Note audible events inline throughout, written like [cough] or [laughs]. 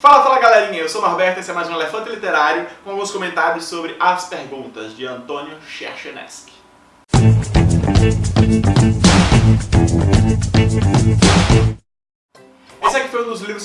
Fala, fala galerinha, eu sou o Norberto, esse é mais um Elefante Literário com alguns comentários sobre As Perguntas, de Antônio Cherchenesky.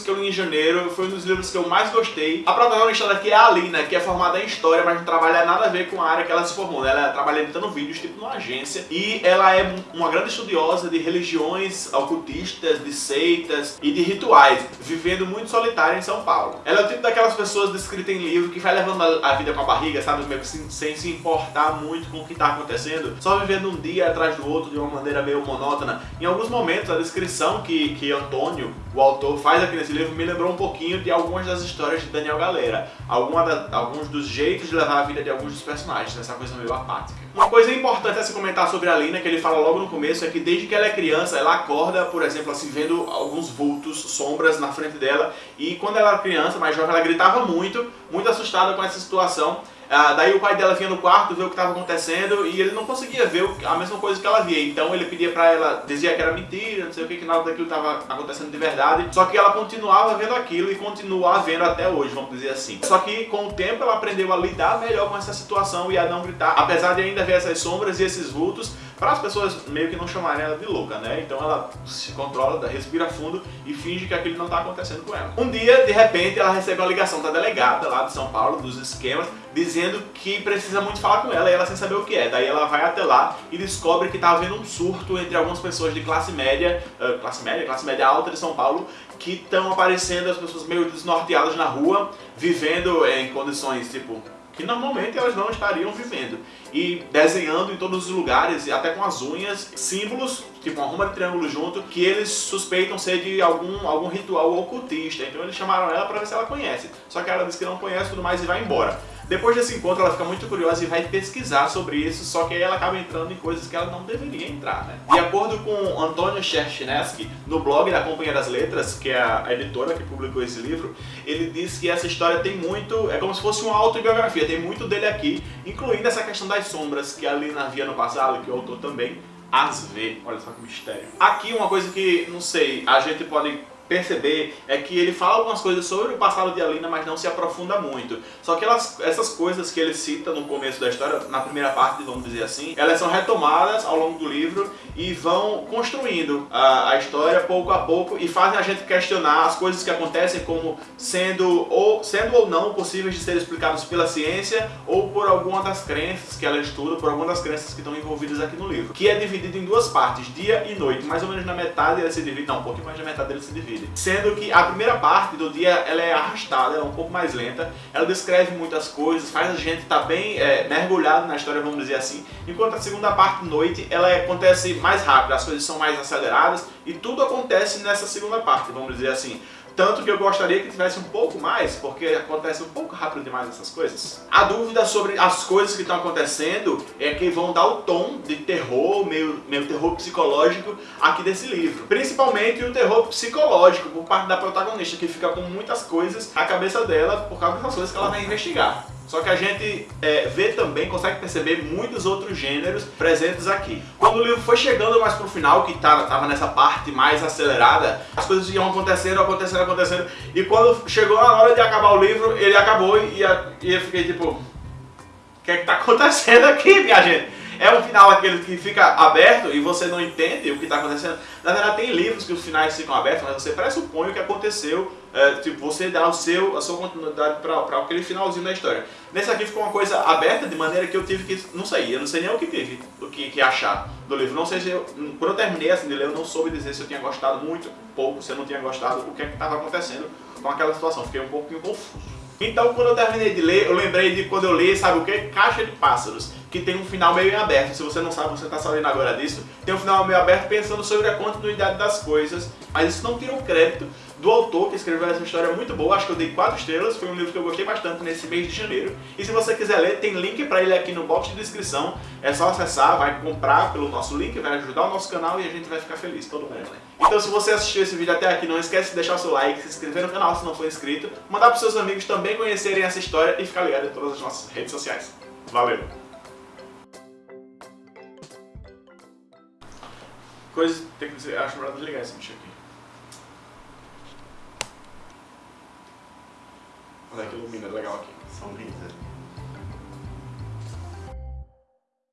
Que eu li em janeiro, foi um dos livros que eu mais gostei. A protagonista daqui é a Alina, que é formada em História, mas não trabalha nada a ver com a área que ela se formou. Né? Ela trabalha editando vídeos, tipo numa agência, e ela é uma grande estudiosa de religiões ocultistas, de seitas e de rituais, vivendo muito solitária em São Paulo. Ela é o tipo daquelas pessoas descritas em livro que vai levando a vida com a barriga, sabe? Meio que sem, sem se importar muito com o que está acontecendo, só vivendo um dia atrás do outro de uma maneira meio monótona. Em alguns momentos, a descrição que, que Antônio, o autor faz aqui nesse livro me lembrou um pouquinho de algumas das histórias de Daniel Galera. Da, alguns dos jeitos de levar a vida de alguns dos personagens, essa coisa meio apática. Uma coisa importante a se comentar sobre a Lina, que ele fala logo no começo, é que desde que ela é criança, ela acorda, por exemplo, assim, vendo alguns vultos, sombras na frente dela. E quando ela era criança, mais jovem, ela gritava muito, muito assustada com essa situação. Ah, daí o pai dela vinha no quarto ver o que estava acontecendo e ele não conseguia ver a mesma coisa que ela via. Então ele pedia pra ela, dizia que era mentira, não sei o que, que nada daquilo estava acontecendo de verdade. Só que ela continuava vendo aquilo e continua vendo até hoje, vamos dizer assim. Só que com o tempo ela aprendeu a lidar melhor com essa situação e a não gritar, apesar de ainda ver essas sombras e esses vultos, para as pessoas meio que não chamarem ela de louca, né? Então ela se controla, respira fundo e finge que aquilo não está acontecendo com ela. Um dia, de repente, ela recebe uma ligação da delegada lá de São Paulo, dos esquemas, dizendo que precisa muito falar com ela e ela sem saber o que é. Daí ela vai até lá e descobre que está havendo um surto entre algumas pessoas de classe média, uh, classe média, classe média alta de São Paulo, que estão aparecendo as pessoas meio desnorteadas na rua, vivendo em condições tipo que normalmente elas não estariam vivendo. E desenhando em todos os lugares, e até com as unhas, símbolos, tipo uma ruma de triângulo junto, que eles suspeitam ser de algum, algum ritual ocultista. Então eles chamaram ela para ver se ela conhece. Só que ela disse que não conhece tudo mais e vai embora. Depois desse encontro ela fica muito curiosa e vai pesquisar sobre isso, só que aí ela acaba entrando em coisas que ela não deveria entrar, né? De acordo com Antônio Cherchinesky, no blog da Companhia das Letras, que é a editora que publicou esse livro, ele diz que essa história tem muito, é como se fosse uma autobiografia, tem muito dele aqui, incluindo essa questão das sombras que a Lina via no passado, que o autor também as vê. Olha só que mistério. Aqui uma coisa que, não sei, a gente pode perceber é que ele fala algumas coisas sobre o passado de Alina, mas não se aprofunda muito. Só que elas, essas coisas que ele cita no começo da história, na primeira parte, vamos dizer assim, elas são retomadas ao longo do livro e vão construindo a, a história pouco a pouco e fazem a gente questionar as coisas que acontecem como sendo ou, sendo ou não possíveis de serem explicadas pela ciência ou por alguma das crenças que ela estuda, por alguma das crenças que estão envolvidas aqui no livro. Que é dividido em duas partes, dia e noite. Mais ou menos na metade ele se divide, não, um pouquinho mais da metade ele se divide Sendo que a primeira parte do dia ela é arrastada, ela é um pouco mais lenta, ela descreve muitas coisas, faz a gente estar tá bem é, mergulhado na história, vamos dizer assim. Enquanto a segunda parte, noite, ela acontece mais rápido, as coisas são mais aceleradas e tudo acontece nessa segunda parte, vamos dizer assim. Tanto que eu gostaria que tivesse um pouco mais, porque acontece um pouco rápido demais essas coisas. A dúvida sobre as coisas que estão acontecendo é que vão dar o tom de terror, meio, meio terror psicológico aqui desse livro. Principalmente o terror psicológico por parte da protagonista, que fica com muitas coisas na cabeça dela por causa dessas coisas que ela vai investigar. Só que a gente é, vê também, consegue perceber muitos outros gêneros presentes aqui. Quando o livro foi chegando mais pro final, que tava, tava nessa parte mais acelerada, as coisas iam acontecendo, acontecendo, acontecendo, e quando chegou a hora de acabar o livro, ele acabou e, e eu fiquei tipo, o que é que tá [laughs] acontecendo aqui, minha gente? É um final aquele que fica aberto e você não entende o que está acontecendo. Na verdade, tem livros que os finais ficam abertos, mas você pressupõe o que aconteceu, é, tipo, você dá o seu, a sua continuidade para aquele finalzinho da história. Nesse aqui ficou uma coisa aberta, de maneira que eu tive que, não sei, eu não sei nem o que teve, o que, que achar do livro. Não sei se eu, quando eu terminei assim de ler, eu não soube dizer se eu tinha gostado muito, pouco, se eu não tinha gostado, o que é que estava acontecendo com aquela situação. Fiquei um pouco confuso. Então, quando eu terminei de ler, eu lembrei de quando eu li, sabe o que? Caixa de Pássaros, que tem um final meio aberto. Se você não sabe, você está sabendo agora disso. Tem um final meio aberto pensando sobre a continuidade das coisas, mas isso não tira o crédito do autor que escreveu essa história muito boa, acho que eu dei 4 estrelas, foi um livro que eu gostei bastante nesse mês de janeiro. E se você quiser ler, tem link para ele aqui no box de descrição, é só acessar, vai comprar pelo nosso link, vai ajudar o nosso canal e a gente vai ficar feliz, todo mundo? Então se você assistiu esse vídeo até aqui, não esquece de deixar o seu like, se inscrever no canal se não for inscrito, mandar para seus amigos também conhecerem essa história e ficar ligado em todas as nossas redes sociais. Valeu! Coisa, tem que dizer, acho melhor desligar esse bicho aqui. Olha que ilumina legal aqui. São lindas.